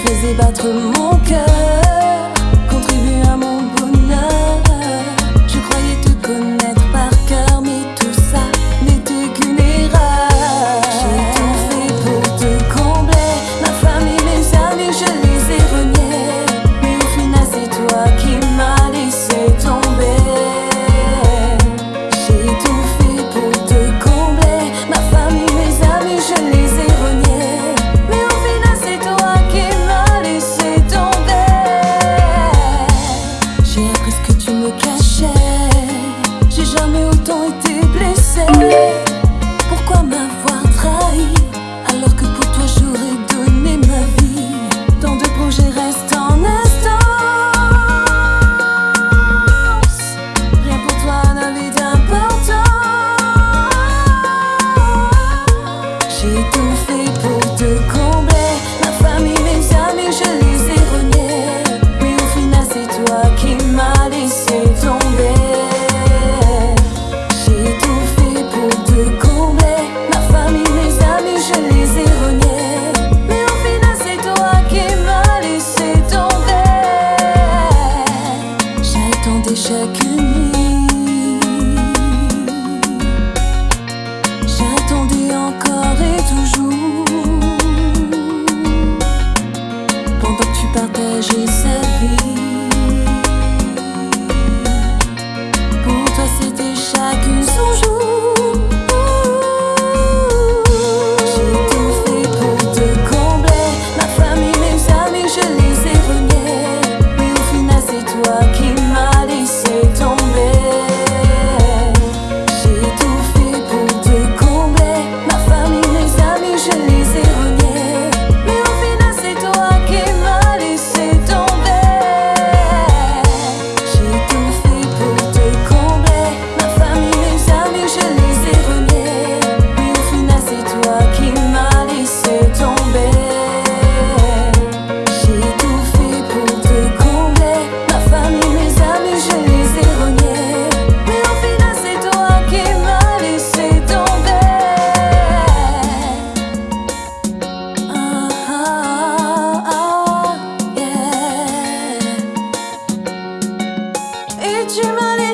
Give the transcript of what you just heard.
Tu faisais battre mon cœur, Kendi şeklini 있지만